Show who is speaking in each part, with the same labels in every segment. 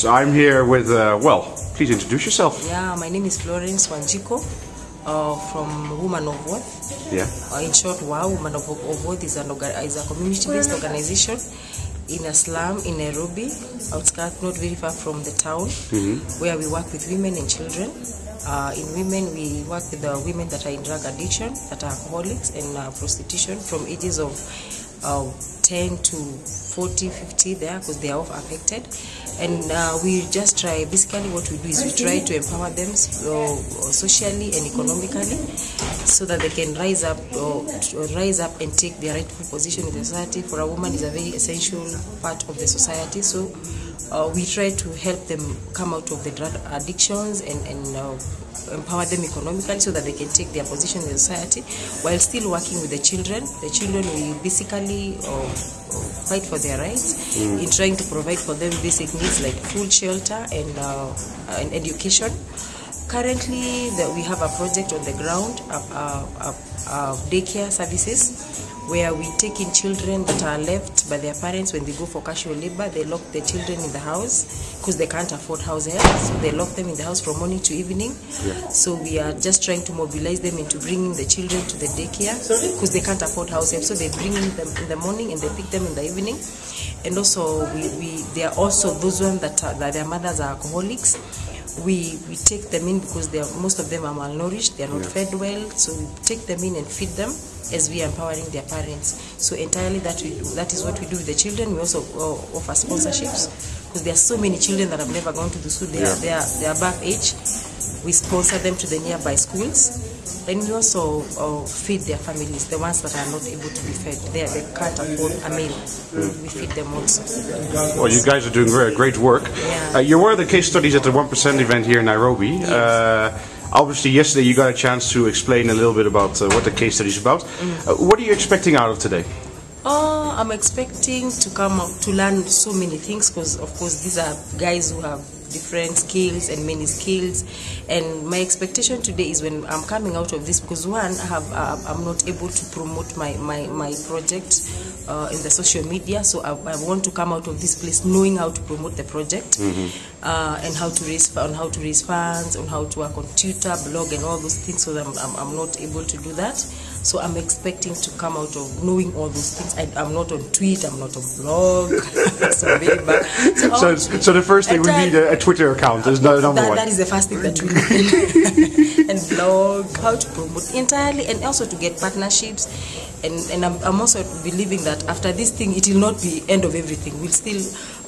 Speaker 1: So I'm here with, uh, well, please introduce yourself.
Speaker 2: Yeah, my name is Florence Wanjiku uh, from Woman of Worth.
Speaker 1: Yeah.
Speaker 2: Uh, in short, WOW, Woman of, of Worth is, an is a community-based organization in a slum in Nairobi, outskirts, not very far from the town, where we work with women and children. Uh, in women, we work with the women that are in drug addiction, that are alcoholics, and uh, prostitution from ages of uh, 10 to 40, 50 there because they are all affected. And uh, we just try, basically, what we do is we try to empower them uh, socially and economically so that they can rise up or rise up and take their rightful position in the society. For a woman, is a very essential part of the society. So uh, we try to help them come out of the drug addictions and, and uh, empower them economically so that they can take their position in the society while still working with the children. The children we basically uh, fight for their rights in trying to provide for them basic needs like food, shelter, and, uh, and education. Currently, the, we have a project on the ground, uh, daycare services, where we take in children that are left by their parents when they go for casual labor. They lock the children in the house because they can't afford house help, so they lock them in the house from morning to evening. So we are just trying to mobilize them into bringing the children to the daycare because they can't afford house help. So they bring them in the morning and they pick them in the evening. And also, we, we there are also those ones that, are, that their mothers are alcoholics we we take them in because they are, most of them are malnourished they are not fed well. So we take them in and feed them as we are empowering their parents. So entirely that we do that is what we do with the children. We also uh, offer sponsorships because there are so many children that have never gone to the school. They are they are they are above age. We sponsor them to the nearby schools and we also uh, feed their families the ones that are not able to be fed they, they can't afford a meal we feed them also
Speaker 1: Well, you guys are doing very great work.
Speaker 2: Yeah.
Speaker 1: Uh, you're one of the case studies at the 1% event here in Nairobi. Uh, obviously, yesterday you got a chance to explain a little bit about uh, what the case study is about. Uh, what are you expecting out of today?
Speaker 2: Oh, I'm expecting to come out to learn so many things because, of course, these are guys who have different skills and many skills. And my expectation today is when I'm coming out of this because one, I have uh, I'm not able to promote my my my project uh, in the social media, so I, I want to come out of this place knowing how to promote the project uh, and how to raise on how to raise funds, on how to work on Twitter, blog, and all those things. So that I'm, I'm, I'm not able to do that. So I'm expecting to come out of knowing all those things. I, I'm not on Twitter, I'm not on blog. so very bad. So,
Speaker 1: So, um, so the first thing we need a, a Twitter account is no, number
Speaker 2: that,
Speaker 1: one.
Speaker 2: that is the first thing that we need. and blog, how to promote entirely, and also to get partnerships. And, and I'm, I'm also believing that after this thing, it will not be end of everything. We'll still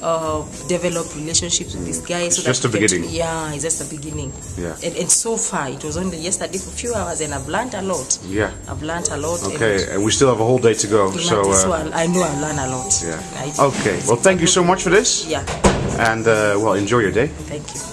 Speaker 2: uh, develop relationships with this guy. So
Speaker 1: It's just the
Speaker 2: get-
Speaker 1: beginning.
Speaker 2: yeah, it's just the beginning.
Speaker 1: Yeah.
Speaker 2: And, and so far, it was only yesterday for a few hours, and I've learned a lot.
Speaker 1: Yeah.
Speaker 2: I've learned a lot.
Speaker 1: Okay, and we still have a whole day to go. So, uh,
Speaker 2: I, I know I've learned a lot.
Speaker 1: yeah. Okay, well, thank you so much for this.
Speaker 2: Yeah.
Speaker 1: And, uh, well, enjoy your day.
Speaker 2: Thank you.